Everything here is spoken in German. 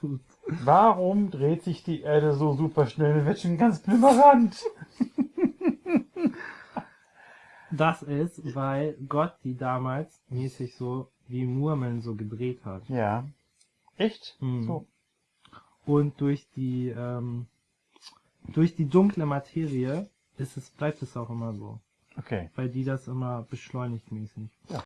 Hm. Warum dreht sich die Erde so super schnell mit welchem ganz Rand? Das ist, weil Gott die damals mäßig so wie Murmeln so gedreht hat. Ja. Echt? Hm. So. Und durch die, ähm, durch die dunkle Materie ist es, bleibt es auch immer so. Okay. Weil die das immer beschleunigt mäßig. Ja.